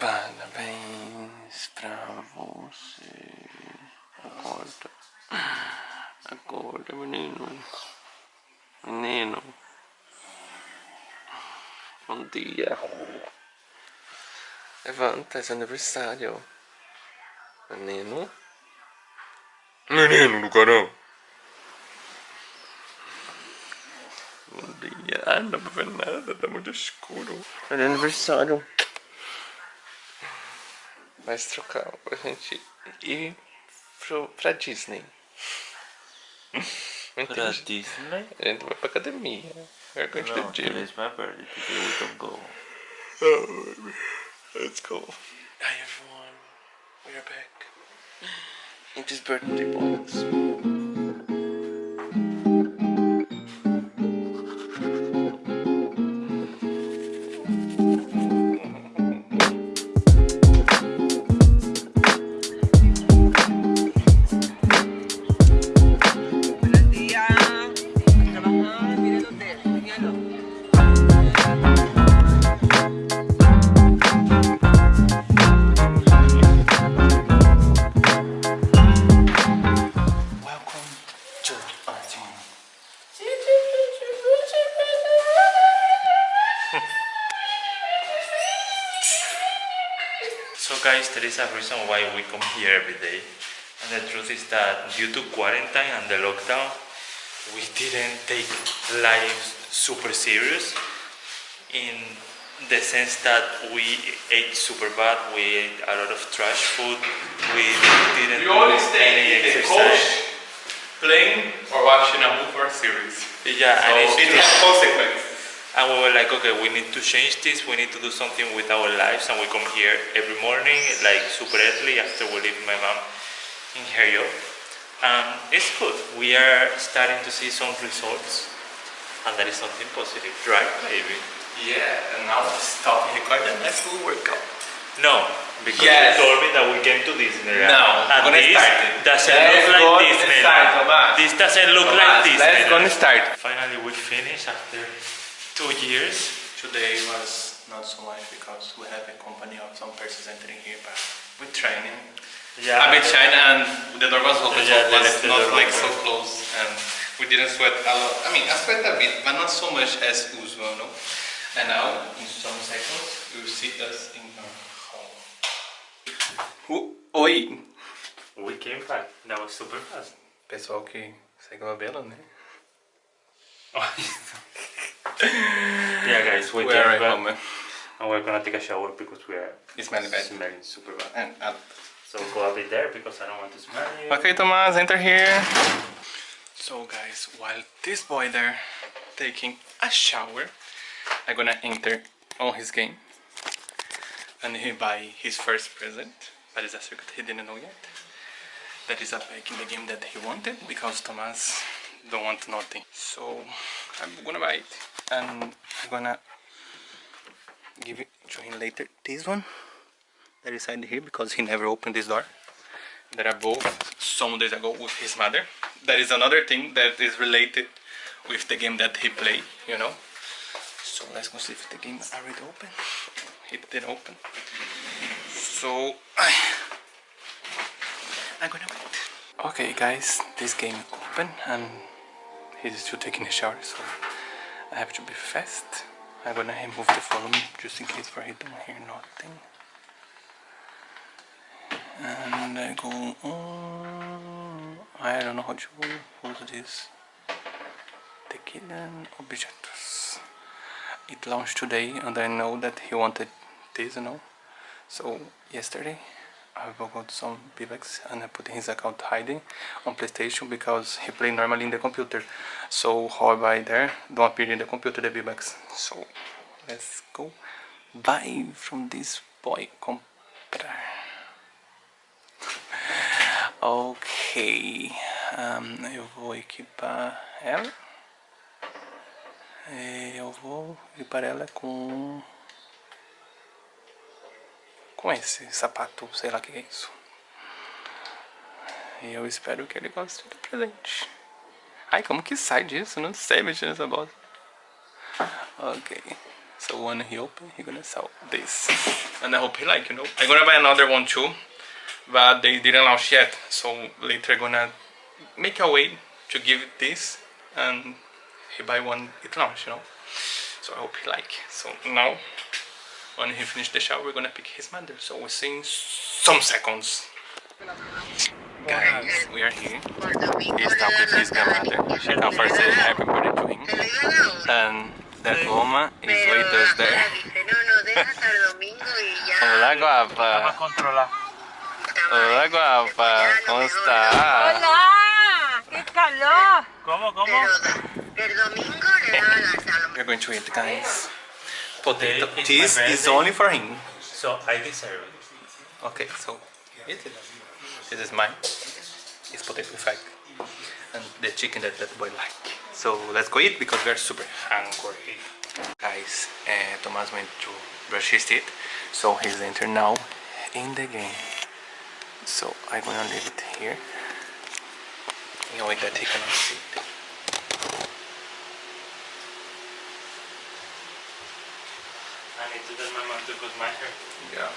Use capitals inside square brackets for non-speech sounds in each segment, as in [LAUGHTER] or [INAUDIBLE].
Parabéns pra você. Acorda. Acorda, menino. Menino. Bom dia. Levanta, é seu aniversário. Menino. Menino do caramba. Bom dia. Ah, não dá pra ver nada, tá muito escuro. É aniversário. Vai trocar pra gente ir pro, pra Disney. [LAUGHS] Pra Disney? A gente vai pra academia. We're going to the No, gym. today's my birthday. Today we don't go. Oh, let's go. Hi everyone, we are back. In this birthday box. [LAUGHS] So guys, there is a reason why we come here every day. And the truth is that due to quarantine and the lockdown, we didn't take life super serious in the sense that we ate super bad, we ate a lot of trash food, we didn't You do any stay in the exercise. playing or watching a movie or a series. Yeah, So and it's it true. has consequences. And we were like, okay, we need to change this. We need to do something with our lives. And we come here every morning, like super early after we leave my mom in Herio. And it's good. We are starting to see some results. And that is something positive, right, baby? Yeah, and now stop recording. Let's do workout. No, because Yes. you told me that we came to Disney. No, and gonna this doesn't Let's look like Disney. start. This doesn't look like Disney. let's go and start. Finally, we finished after two years. Today was not so much because we have a company of some persons entering here, but we're training. Yeah. A bit shy and the door was open, Yeah, so it was not like open. so close, and we didn't sweat a lot. I mean, I sweat a bit, but not so much as usual, no. And now, in some seconds, you will see us in our home. Oi! We came back. That was super fast. Pessoal que segue o Abela, né? [LAUGHS] yeah, guys, we We came are at back home. and we're gonna take a shower because we are It's smelly bad. smelling super bad. And, uh, So go a bit there because I don't want to smell you. Okay, Thomas, enter here. So, guys, while this boy there taking a shower, I'm gonna enter on his game and he buy his first present. But it's a secret he didn't know yet. That is a pack in the game that he wanted because Thomas don't want nothing. So I'm gonna buy it and I'm gonna give it to him later. This one that is inside here because he never opened this door that are both some days ago with his mother. That is another thing that is related with the game that he played, you know. So let's go see if the game already open. It didn't open. So I I'm gonna wait. Okay guys, this game open and he's still taking a shower so I have to be fast. I'm gonna move the volume just in case for he don't hear nothing and I go on. I don't know how to use this. Tequila objetos. It launched today, and I know that he wanted this, you know. So yesterday, I got some V-Bucks and I put his account hiding on PlayStation because he played normally in the computer. So how I buy there don't appear in the computer the V-Bucks. So let's go buy from this boy comprar. [LAUGHS] Ok, Ahn, eu vou equipar ela. E eu vou equipar ela com com esse sapato, sei lá o que é isso. E eu espero que ele goste do presente. Ai, como que sai disso? Não sei mexer nessa bosta. Ok, So when he open, he gonna sell this. And I hope he like, you know. I'm gonna buy another one too, but they didn't launch yet. So later gonna make a way to give this and he buy one it launch, you know. So I hope he like. So now when he finish the shower, we're gonna pick his mother. So we'll see in some seconds. Guys, we are here. He's talking with his grandmother. She come for say happy birthday to him. And that woman is with us there. Hola guapa. controlar. Hola guapa. ¿Cómo está? ¡Hola! ¡Qué calor! ¿Cómo, cómo? El domingo le da la salud. We're going to eat guys. Potato. Today is is only for him. So I deserve it. Okay, so eat it. This is mine. It's potato fact. And the chicken that that boy like. So let's go eat because we're super hungry. Guys, uh, Thomas went to brush his teeth. So he's entering now in the game. So I'm gonna leave it here. In a way that he cannot see it. I need to tell my mom to cut my hair. Yeah.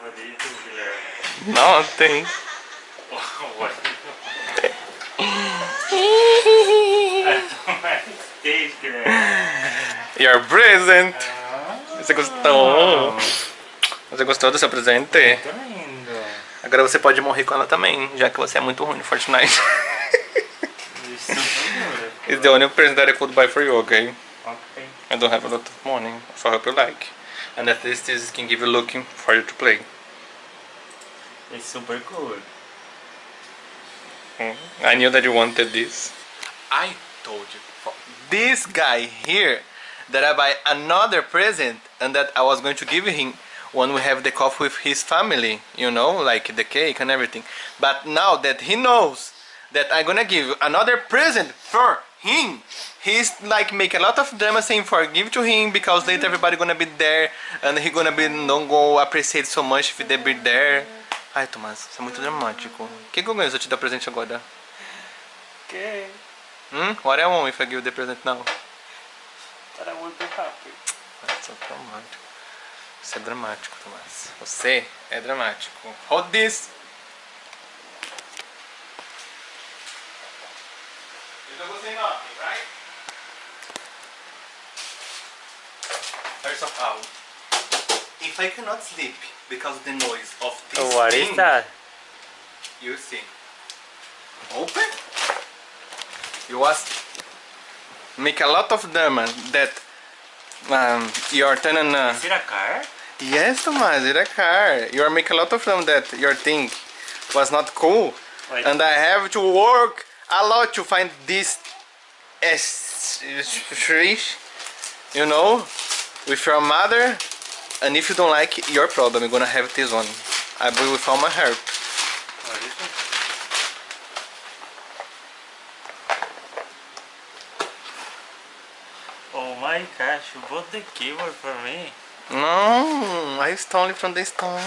What did you do, Hillary? Nothing. [LAUGHS] what? Taste it. Your present. Você gostou? Você gostou do seu presente? Muito lindo. Agora você pode morrer com ela também, já que você é muito ruim no Fortnite. [LAUGHS] It's the only present that I could buy for you, okay? Okay. I don't have a lot of money, so I hope you like. And at least this can give you looking for you to play. It's super cool. Mm. I knew that you wanted this. I told you. This guy here that I buy another present and that I was going to give him when we have the coffee with his family, you know, like the cake and everything. But now that he knows that I'm gonna give another present for him, he's like make a lot of drama saying for give to him because later everybody gonna be there and he gonna be don't go appreciate so much if they be there. Ai, Tomás, isso é muito dramático. O que, que eu ganho se eu te dar presente agora? Okay. Hmm? What I want if I give the present now? But I will be happy. Isso é dramático. Isso é dramático, Tomás. Você é dramático. Hold this! You don't say nothing, right? First of all, if I cannot sleep because the noise of this What thing, is that? You see. Open. You was make a lot of drama that um, your tenant. Uh, Is it a car? yes, Tomás, it's a car. You are make a lot of them that your thing was not cool, Wait. and I have to work a lot to find this s- fish, you know, with your mother. And if you don't like your problem, you're gonna have this one. I will with all my heart. What is it? Oh my gosh, you bought the keyboard for me. No, I stole it from the store.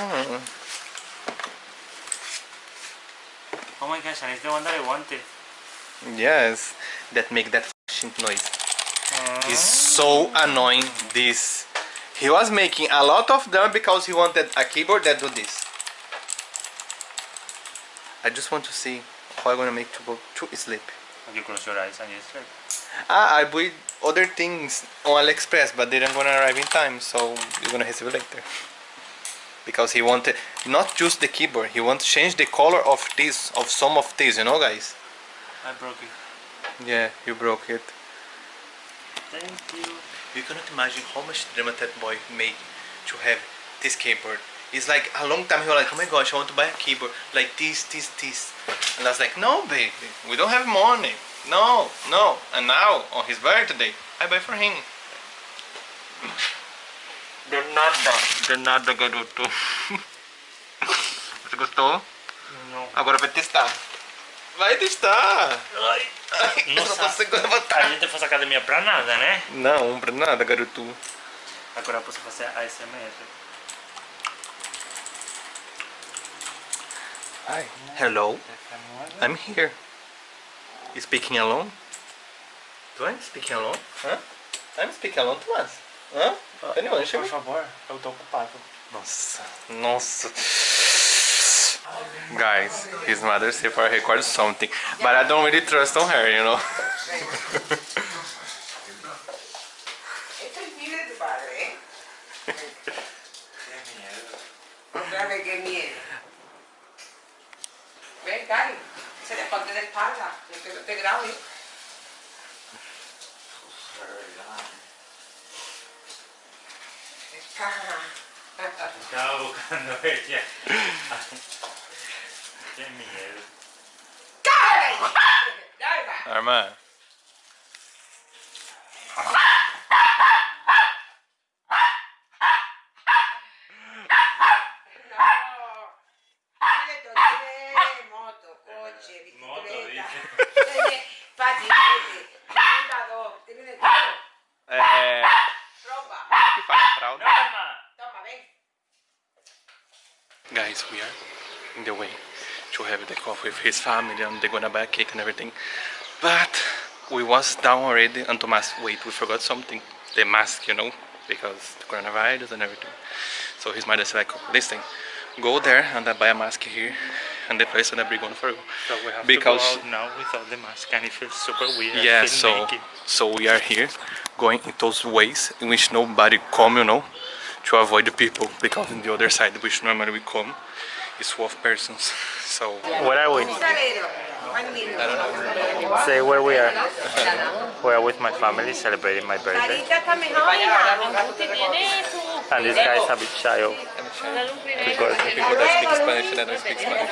Oh my gosh, and it's the one that I wanted. Yes, that make that f***ing noise. It's so annoying. This. He was making a lot of them because he wanted a keyboard that do this. I just want to see how I'm gonna make to go to sleep. You close your eyes and you sleep. Ah, I bought other things on AliExpress, but they didn't gonna arrive in time, so you're gonna receive it later. Because he wanted not just the keyboard, he wants to change the color of this, of some of these, you know, guys. I broke it. Yeah, you broke it. Thank you. You cannot imagine how much drama that boy made to have this keyboard. It's like a long time he was like, oh my gosh, I want to buy a keyboard like this, this, this. And I was like, no, baby, we don't have money. No, no. And now, on his birthday, I buy for him. De nada, de nada, garoto. Você gostou? No. Agora vai testar. Vai testar. Ay, Ai, Nossa. eu não consigo levantar. A gente fosse academia pra nada, né? Não, pra nada, garoto. Agora posso fazer ASMR. Hi. Hello. I'm here. Speaking alone? Do I speak alone? Huh? I'm speaking alone, Thomas. Hã? Anyone, Por favor, eu tô ocupado. Nossa, nossa. Guys, his mother said for record something, but I don't really trust on her, you know. Esto es se le ponte de espalda, yo que no te grabe. Estaba buscando ella. Qué miedo. ¡Cállate! Dale, We are in the way to have the coffee with his family and they're gonna buy a cake and everything. But we was down already and Thomas, wait, we forgot something. The mask, you know, because the coronavirus and everything. So his mother said like, listen, go there and I buy a mask here and the place gonna be gone for you. So we have Because- to go out now without the mask and it feels super weird. Yeah, so so we are here going in those ways in which nobody come, you know, to avoid the people because in the other side which normally we come is full of persons. So Where are we? Salero, Juanito. Say where we are. We are with my family celebrating my birthday. Carita está mejor, hija. And this guy is a bit shy of because people that speak Spanish and I don't speak Spanish.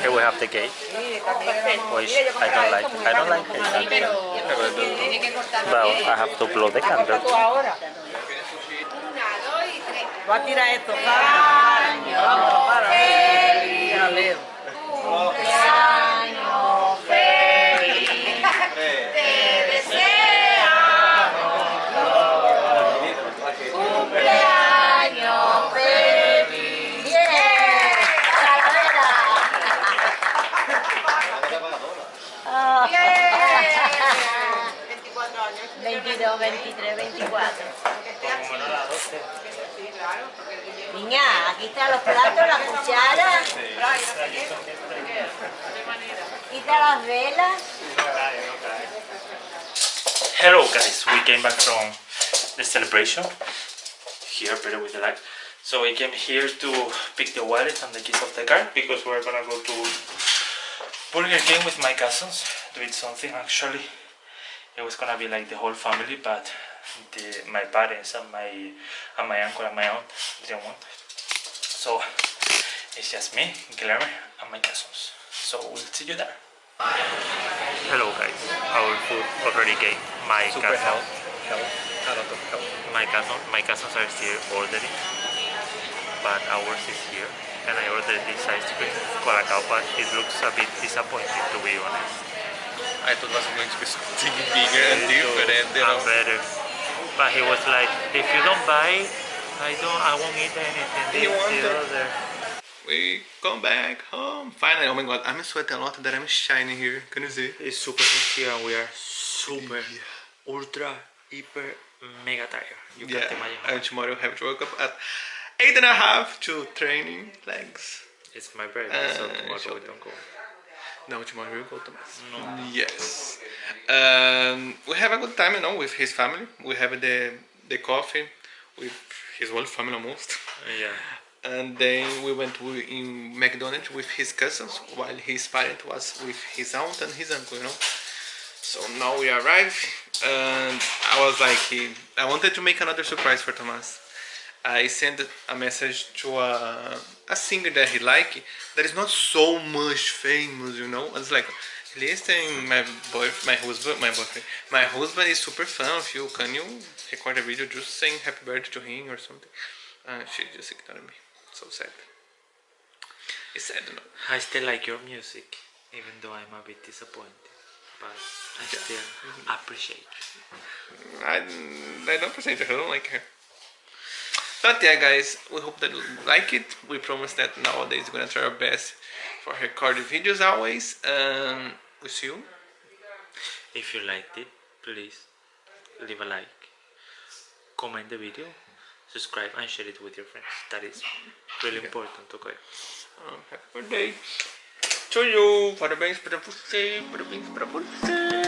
here we have the gate, which I don't like. I don't like it. actually. But I have to blow the candle. Va a tirar esto, para, para, para. 22, 23, 24. Sí, claro, porque el niño- Niña, aquí están los platos, la cuchara. Quita las velas. Hello guys, we came back from the celebration. Here, better with the light. So we came here to pick the wallet and the keys of the car because we're gonna go to Burger King with my cousins to eat something. Actually, it was gonna be like the whole family, but the, my parents and my and my uncle and my aunt didn't want it. So it's just me, Guillermo, and my cousins. So we'll see you there. Hello guys, our food already came. My Super cousin, help, help, a lot of help. my cousin, my cousins are still ordering, but ours is here. And I ordered this ice cream, Colacao, but it looks a bit disappointing to be honest. I thought it was going to be something bigger and different, you and know. better. But he was like, if you don't buy, I don't, I won't eat anything. He wanted-. We come back home. Finally, oh my god, I'm sweating a lot that I'm shining here. Can you see? It's super hot here and we are super, ultra, hyper, mega tired. You Yeah, can't imagine how and tomorrow I have to wake up at eight and a half to training legs. It's my birthday, so Uh, tomorrow we don't go. No, tomorrow we'll go to. No. Yes. Um, we have a good time, you know, with his family. We have the the coffee with his whole family almost. Yeah. And then we went in McDonald's with his cousins while his parent was with his aunt and his uncle, you know. So now we arrive and I was like, I wanted to make another surprise for Thomas. I sent a message to a, a singer that he like that is not so much famous, you know. It's like, listen, my boy, my husband, my boyfriend, my husband is super fan of you. Can you record a video just saying happy birthday to him or something? Uh, she just ignored me. So sad. It's sad, you know. I still like your music. even though I'm a bit disappointed, but I still appreciate. I, I don't appreciate her, I don't like her. But yeah, guys, we hope that you like it. We promise that nowadays we're gonna try our best for record videos always. Um, we'll see you. If you liked it, please leave a like, comment the video, subscribe and share it with your friends. That is really important, okay? Um, happy birthday to you! Parabéns pra você, parabéns pra você.